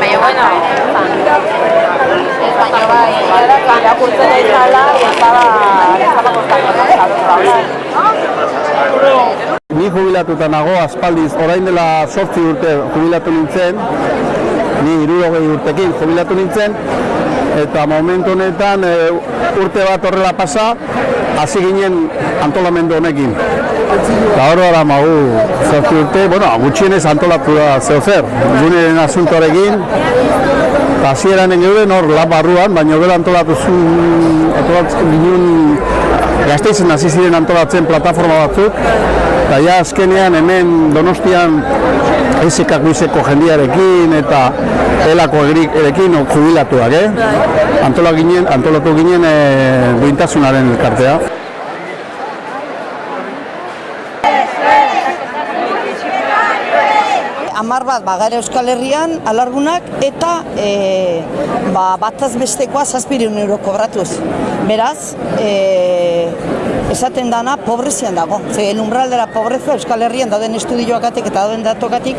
baina, bueno, baina bai, irakurtzen ez dara, ez kostako, Ni jubilatuta nago, aspaldiz, orain dela sortzi urte jubilatu nintzen, ni irurogei urtekin jubilatu nintzen, eta momentu honetan e, urte bat horrela pasa, hasi ginen antolamendu honekin. Eta hor gara magu sortzi urte, bueno, gutxienez antolatu da zeo zer, guneren asuntoarekin, eta hasieran geuden hor lab barruan, baina gero antolatu zuen, antolatzen ginen, gazteizen hasi ziren antolatzen plataforma batzuk, eta ja azkenean hemen donostian ezekak bizeko jendiarekin eta elako erekin jubilatuak, eh? Antola ginen, antolatu ginen e, duintasunaren elkartea. Amar bat bagara Euskal Herrian alargunak eta e, ba, bataz bestekoa zazpireun euro kobratuz. Beraz, e, esaten dana pobrezian dago. Ze el umbral dela pobreza Euskal Herrian dauden estudioakatik eta dauden datokatik,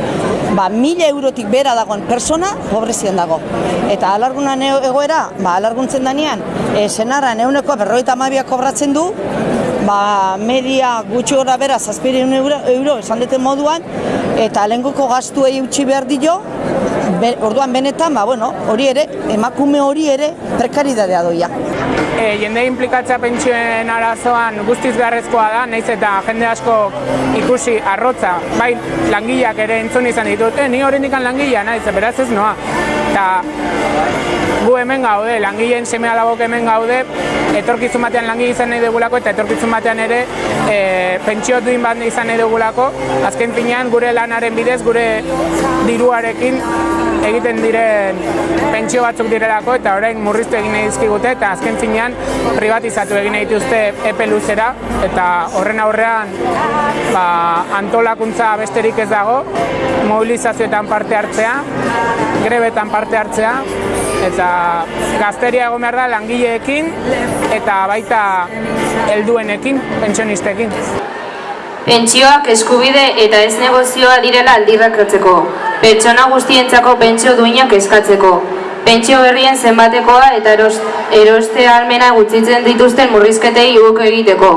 ba, mila eurotik bera dagoen persona pobrezian dago. Eta alargunan egoera, ba, alarguntzen danean, e, senara neuneko berroita amabiak kobratzen du, ba, media gutxi gora bera zazpireun euro, euro esan duten moduan, eta lehenguko gastuei utzi behar dio, be, orduan benetan, ba, bueno, hori ere, emakume hori ere prekaridadea doia. E, jende implikatzea pentsioen arazoan guztiz beharrezkoa da, naiz eta jende asko ikusi arrotza, bai langileak ere entzun izan ditut, e, ni horrendik langilea naiz, beraz ez noa. Eta gu hemen gaude, langileen seme alabok hemen gaude, etorkizun batean langile izan nahi dugulako eta etorkizun batean ere e, pentsio duin bat izan nahi dugulako, azken finean gure lanaren bidez, gure diruarekin egiten diren pentsio batzuk direlako eta orain murriztu egin nahi dizkigute eta azken finean privatizatu egin nahi dituzte epe luzera eta horren aurrean ba, antolakuntza besterik ez dago, mobilizazioetan parte hartzea, grebetan parte hartzea eta gazteria egon behar da langileekin eta baita helduenekin, pentsionistekin. Pentsioak eskubide eta ez negozioa direla aldirrakratzeko. Pertsona guztientzako pentsio duinak eskatzeko. Pentsio berrien zenbatekoa eta eroste almena gutxitzen dituzten murrizketei guk egiteko.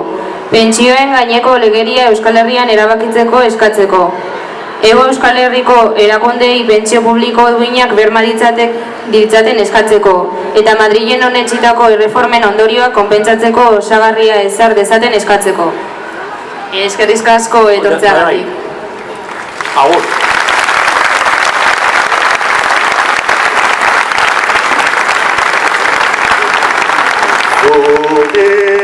Pentsioen gaineko legeria Euskal Herrian erabakitzeko eskatzeko. Ego Euskal Herriko erakondei pentsio publiko duinak berma ditzatek ditzaten eskatzeko eta Madrilen honetxitako erreformen ondorioak konpentsatzeko osagarria ezar dezaten eskatzeko. Eskerrizk asko etortzeagatik. Agur. Gure